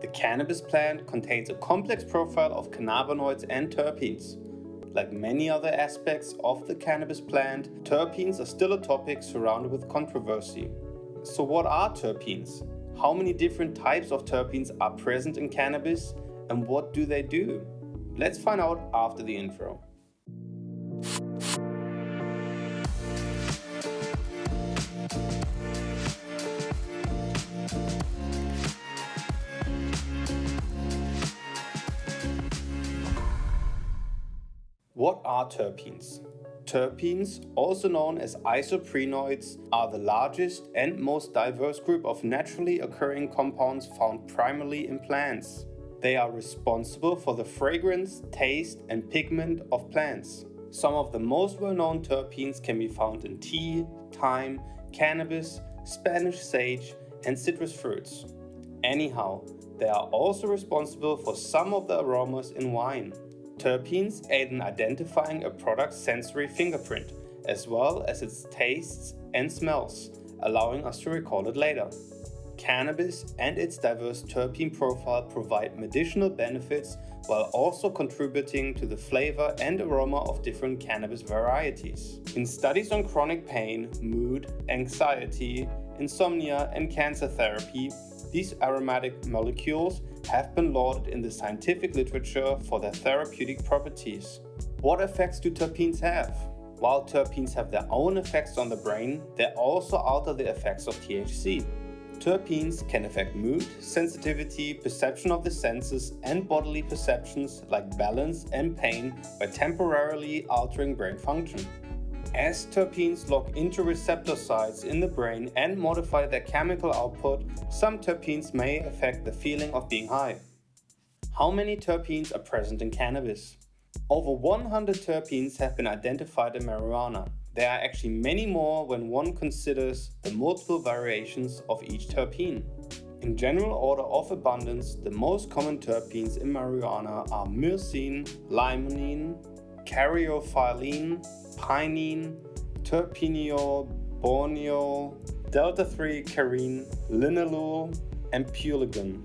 The cannabis plant contains a complex profile of cannabinoids and terpenes. Like many other aspects of the cannabis plant, terpenes are still a topic surrounded with controversy. So what are terpenes? How many different types of terpenes are present in cannabis and what do they do? Let's find out after the intro. What are terpenes? Terpenes, also known as isoprenoids, are the largest and most diverse group of naturally occurring compounds found primarily in plants. They are responsible for the fragrance, taste and pigment of plants. Some of the most well-known terpenes can be found in tea, thyme, cannabis, Spanish sage and citrus fruits. Anyhow, they are also responsible for some of the aromas in wine. Terpenes aid in identifying a product's sensory fingerprint, as well as its tastes and smells, allowing us to recall it later. Cannabis and its diverse terpene profile provide medicinal benefits while also contributing to the flavor and aroma of different cannabis varieties. In studies on chronic pain, mood, anxiety, insomnia and cancer therapy, these aromatic molecules have been lauded in the scientific literature for their therapeutic properties. What effects do terpenes have? While terpenes have their own effects on the brain, they also alter the effects of THC. Terpenes can affect mood, sensitivity, perception of the senses and bodily perceptions like balance and pain by temporarily altering brain function. As terpenes lock into receptor sites in the brain and modify their chemical output, some terpenes may affect the feeling of being high. How many terpenes are present in cannabis? Over 100 terpenes have been identified in marijuana. There are actually many more when one considers the multiple variations of each terpene. In general order of abundance, the most common terpenes in marijuana are myrcene, limonene, caryophyllene, pinene, terpineol, borneol, delta-3-carene, linalool, and pulegone.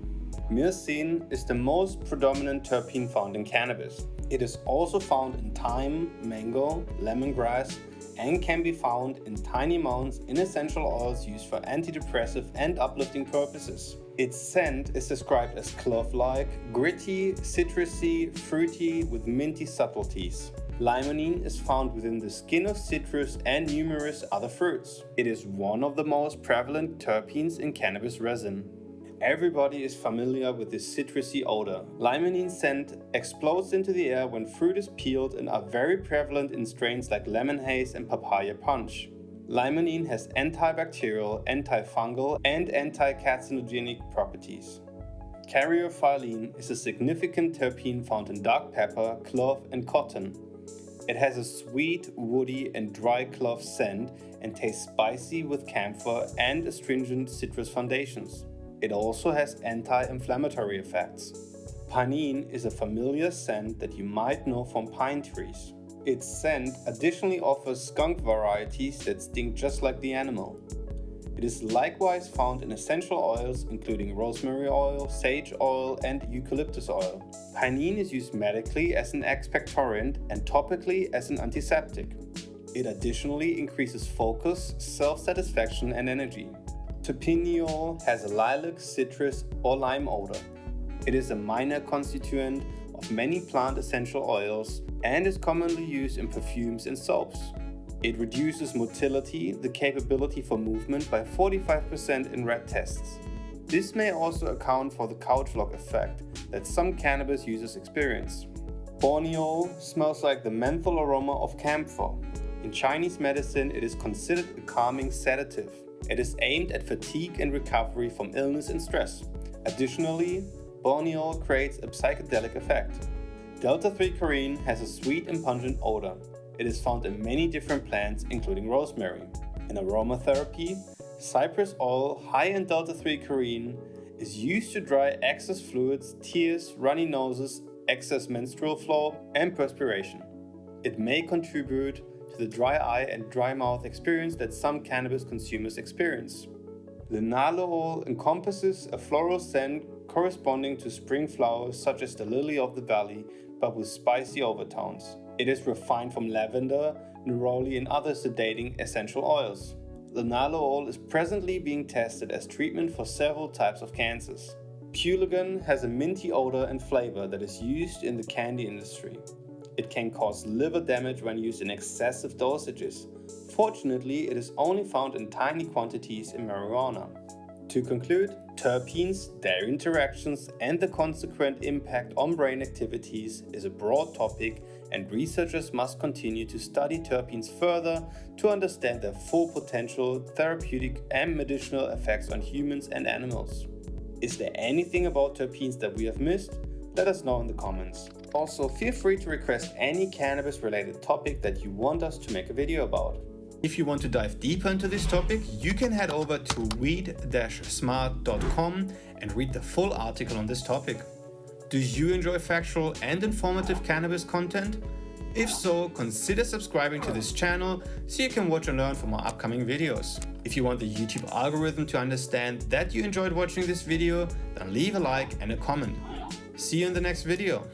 Myrcene is the most predominant terpene found in cannabis. It is also found in thyme, mango, lemongrass, and can be found in tiny amounts in essential oils used for antidepressive and uplifting purposes. Its scent is described as clove-like, gritty, citrusy, fruity with minty subtleties. Limonene is found within the skin of citrus and numerous other fruits. It is one of the most prevalent terpenes in cannabis resin. Everybody is familiar with this citrusy odor. Limonene scent explodes into the air when fruit is peeled and are very prevalent in strains like lemon haze and papaya punch. Limonene has antibacterial, antifungal and anti-carcinogenic properties. Caryophyllene is a significant terpene found in dark pepper, clove and cotton. It has a sweet, woody and dry clove scent and tastes spicy with camphor and astringent citrus foundations. It also has anti-inflammatory effects. Pinene is a familiar scent that you might know from pine trees. Its scent additionally offers skunk varieties that stink just like the animal. It is likewise found in essential oils including rosemary oil, sage oil and eucalyptus oil. Pinene is used medically as an expectorant and topically as an antiseptic. It additionally increases focus, self-satisfaction and energy. Terpineol has a lilac, citrus or lime odor. It is a minor constituent of many plant essential oils and is commonly used in perfumes and soaps. It reduces motility, the capability for movement, by 45% in rat tests. This may also account for the couch lock effect that some cannabis users experience. Borneol smells like the menthol aroma of camphor. In Chinese medicine, it is considered a calming sedative. It is aimed at fatigue and recovery from illness and stress. Additionally, borneol creates a psychedelic effect. Delta-3-carene has a sweet and pungent odor. It is found in many different plants, including rosemary. In aromatherapy, cypress oil high in delta-3-carene is used to dry excess fluids, tears, runny noses, excess menstrual flow, and perspiration. It may contribute to the dry eye and dry mouth experience that some cannabis consumers experience. The linalool encompasses a floral scent corresponding to spring flowers such as the lily of the valley, but with spicy overtones. It is refined from lavender, neroli and other sedating essential oils. The linalool is presently being tested as treatment for several types of cancers. Pulegone has a minty odor and flavor that is used in the candy industry. It can cause liver damage when used in excessive dosages. Fortunately, it is only found in tiny quantities in marijuana. To conclude, terpenes, their interactions and the consequent impact on brain activities is a broad topic and researchers must continue to study terpenes further to understand their full potential therapeutic and medicinal effects on humans and animals. Is there anything about terpenes that we have missed? Let us know in the comments. Also, feel free to request any cannabis related topic that you want us to make a video about. If you want to dive deeper into this topic, you can head over to weed-smart.com and read the full article on this topic. Do you enjoy factual and informative cannabis content? If so, consider subscribing to this channel so you can watch and learn from our upcoming videos. If you want the YouTube algorithm to understand that you enjoyed watching this video, then leave a like and a comment. See you in the next video.